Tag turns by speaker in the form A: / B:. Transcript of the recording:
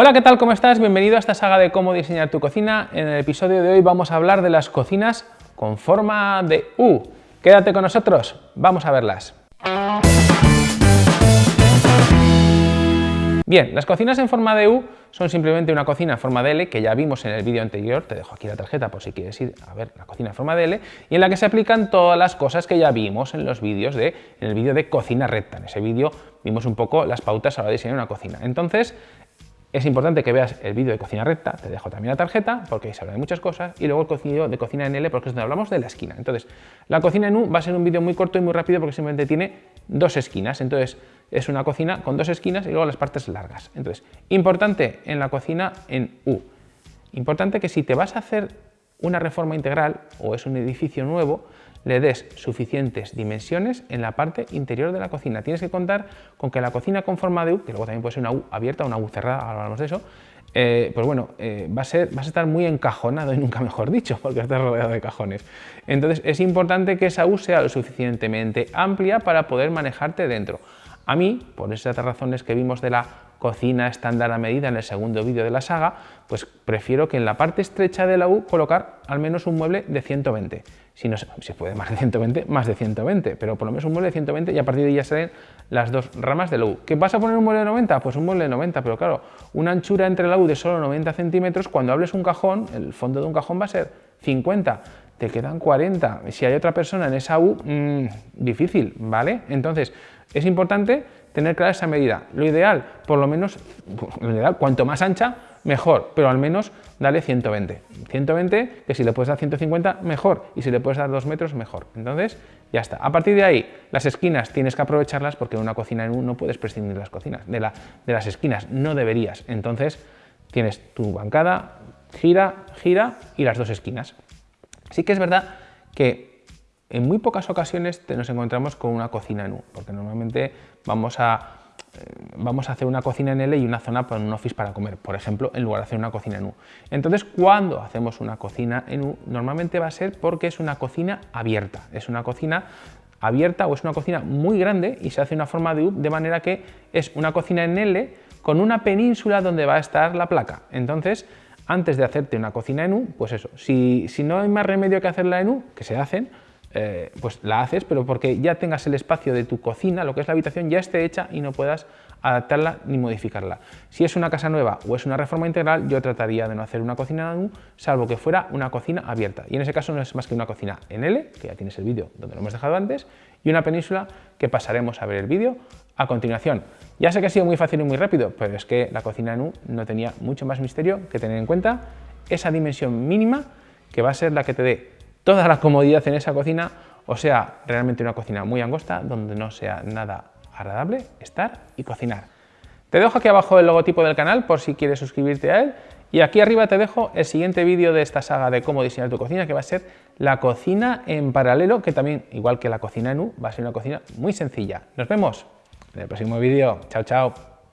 A: Hola, ¿qué tal? ¿Cómo estás? Bienvenido a esta saga de cómo diseñar tu cocina. En el episodio de hoy vamos a hablar de las cocinas con forma de U. Quédate con nosotros, vamos a verlas. Bien, las cocinas en forma de U son simplemente una cocina en forma de L que ya vimos en el vídeo anterior, te dejo aquí la tarjeta por si quieres ir a ver la cocina en forma de L, y en la que se aplican todas las cosas que ya vimos en los vídeos de, en el vídeo de cocina recta. En ese vídeo vimos un poco las pautas a la de diseñar una cocina. Entonces, es importante que veas el vídeo de cocina recta, te dejo también la tarjeta porque se habla de muchas cosas y luego el vídeo de cocina en L porque es donde hablamos de la esquina. Entonces, la cocina en U va a ser un vídeo muy corto y muy rápido porque simplemente tiene dos esquinas. Entonces, es una cocina con dos esquinas y luego las partes largas. Entonces, importante en la cocina en U. Importante que si te vas a hacer una reforma integral o es un edificio nuevo, le des suficientes dimensiones en la parte interior de la cocina. Tienes que contar con que la cocina con forma de U, que luego también puede ser una U abierta o una U cerrada, ahora hablamos de eso, eh, pues bueno, eh, va a ser, vas a estar muy encajonado y nunca mejor dicho, porque estás rodeado de cajones. Entonces es importante que esa U sea lo suficientemente amplia para poder manejarte dentro. A mí, por esas razones que vimos de la cocina estándar a medida en el segundo vídeo de la saga, pues prefiero que en la parte estrecha de la U colocar al menos un mueble de 120. Si no se puede más de 120, más de 120, pero por lo menos un mueble de 120 y a partir de ahí ya salen las dos ramas de la U. ¿Qué vas a poner un mueble de 90? Pues un mueble de 90, pero claro, una anchura entre la U de solo 90 centímetros, cuando hables un cajón, el fondo de un cajón va a ser 50, te quedan 40. Si hay otra persona en esa U, mmm, difícil, ¿vale? Entonces, es importante tener clara esa medida. Lo ideal, por lo menos, lo ideal, cuanto más ancha, mejor, pero al menos dale 120. 120, que si le puedes dar 150, mejor, y si le puedes dar 2 metros, mejor. Entonces, ya está. A partir de ahí, las esquinas tienes que aprovecharlas porque en una cocina en no puedes prescindir las cocinas, de, la, de las esquinas, no deberías. Entonces, tienes tu bancada, gira, gira y las dos esquinas. Sí que es verdad que en muy pocas ocasiones nos encontramos con una cocina en U, porque normalmente vamos a, eh, vamos a hacer una cocina en L y una zona para un office para comer, por ejemplo, en lugar de hacer una cocina en U. Entonces, cuando hacemos una cocina en U, normalmente va a ser porque es una cocina abierta, es una cocina abierta o es una cocina muy grande y se hace una forma de U de manera que es una cocina en L con una península donde va a estar la placa. Entonces, antes de hacerte una cocina en U, pues eso, si, si no hay más remedio que hacerla en U, que se hacen, eh, pues la haces, pero porque ya tengas el espacio de tu cocina, lo que es la habitación, ya esté hecha y no puedas adaptarla ni modificarla. Si es una casa nueva o es una reforma integral, yo trataría de no hacer una cocina en U, salvo que fuera una cocina abierta. Y en ese caso no es más que una cocina en L, que ya tienes el vídeo donde lo hemos dejado antes, y una península que pasaremos a ver el vídeo a continuación. Ya sé que ha sido muy fácil y muy rápido, pero es que la cocina en U no tenía mucho más misterio que tener en cuenta esa dimensión mínima que va a ser la que te dé toda la comodidad en esa cocina, o sea, realmente una cocina muy angosta donde no sea nada agradable estar y cocinar. Te dejo aquí abajo el logotipo del canal por si quieres suscribirte a él y aquí arriba te dejo el siguiente vídeo de esta saga de cómo diseñar tu cocina que va a ser la cocina en paralelo que también, igual que la cocina en U, va a ser una cocina muy sencilla. Nos vemos en el próximo vídeo. Chao, chao.